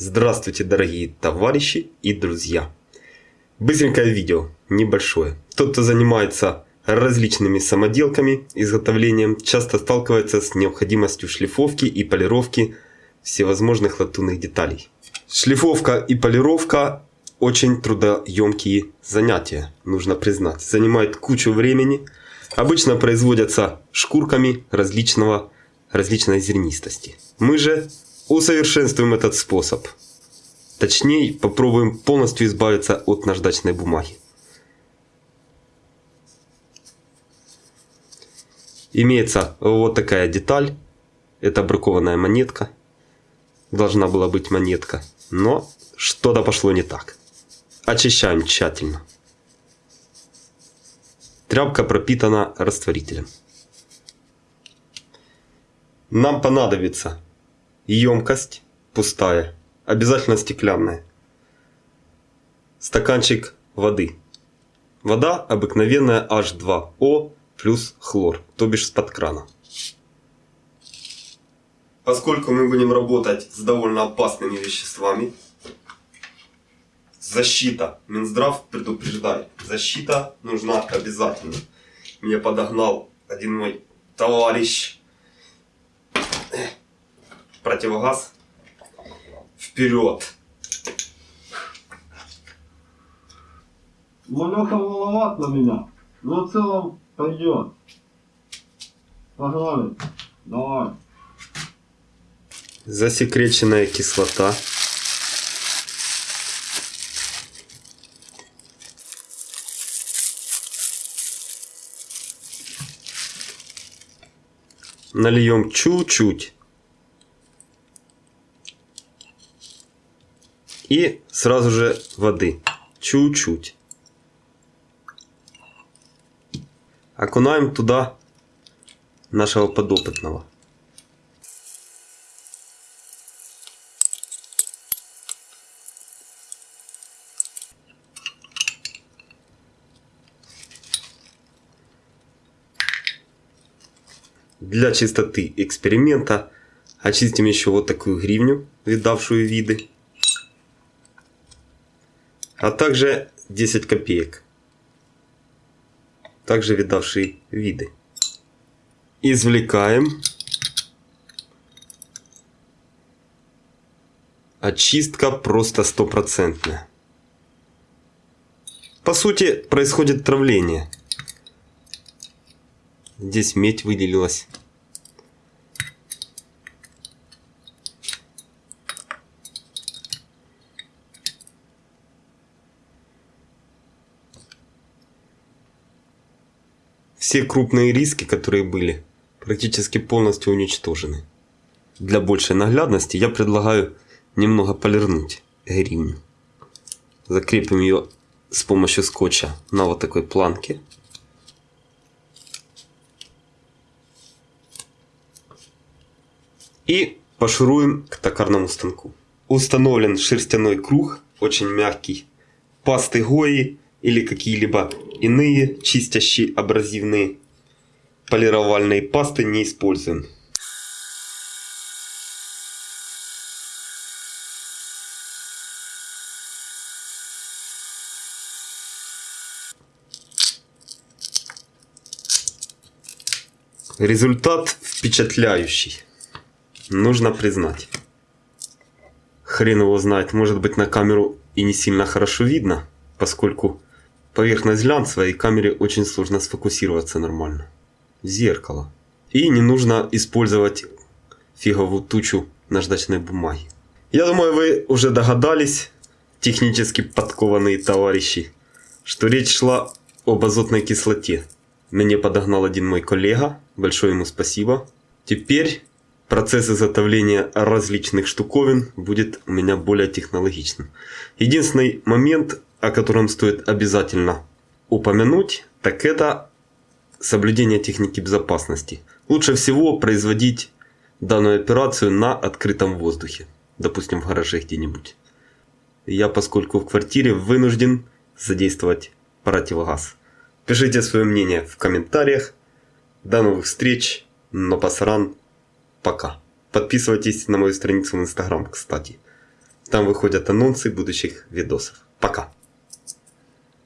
Здравствуйте, дорогие товарищи и друзья! Быстренькое видео, небольшое. Тот, кто занимается различными самоделками, изготовлением, часто сталкивается с необходимостью шлифовки и полировки всевозможных латунных деталей. Шлифовка и полировка очень трудоемкие занятия, нужно признать. Занимает кучу времени. Обычно производятся шкурками различного, различной зернистости. Мы же усовершенствуем этот способ. Точнее, попробуем полностью избавиться от наждачной бумаги. Имеется вот такая деталь. Это бракованная монетка. Должна была быть монетка. Но что-то пошло не так. Очищаем тщательно. Тряпка пропитана растворителем. Нам понадобится емкость пустая, обязательно стеклянная. Стаканчик воды. Вода обыкновенная H2O плюс хлор, то бишь с-под крана. Поскольку мы будем работать с довольно опасными веществами, защита, Минздрав предупреждает, защита нужна обязательно. Мне подогнал один мой товарищ противогаз вперед. Ну, Леха маловат на меня. Но в целом пойдет. Погнали. Давай. Засекреченная кислота. Нальем чуть-чуть. И сразу же воды. Чуть-чуть. Окунаем туда нашего подопытного. Для чистоты эксперимента очистим еще вот такую гривню, видавшую виды. А также 10 копеек, также видавшие виды. Извлекаем. Очистка просто стопроцентная. По сути, происходит травление. Здесь медь выделилась. Все крупные риски, которые были, практически полностью уничтожены. Для большей наглядности я предлагаю немного полирнуть гривню. Закрепим ее с помощью скотча на вот такой планке. И пошуруем к токарному станку. Установлен шерстяной круг, очень мягкий, пасты Гои или какие-либо иные чистящие абразивные полировальные пасты не используем. Результат впечатляющий. Нужно признать. Хрен его знает, может быть на камеру и не сильно хорошо видно, поскольку поверхность глянцевая и камере очень сложно сфокусироваться нормально. Зеркало. И не нужно использовать фиговую тучу наждачной бумаги. Я думаю, вы уже догадались, технически подкованные товарищи, что речь шла об азотной кислоте. Мне подогнал один мой коллега, большое ему спасибо. Теперь процесс изготовления различных штуковин будет у меня более технологичным. Единственный момент, о котором стоит обязательно упомянуть, так это соблюдение техники безопасности. Лучше всего производить данную операцию на открытом воздухе, допустим в гараже где-нибудь. Я, поскольку в квартире, вынужден задействовать противогаз. Пишите свое мнение в комментариях. До новых встреч. Но пасаран. Пока. Подписывайтесь на мою страницу в Инстаграм, кстати. Там выходят анонсы будущих видосов. Пока.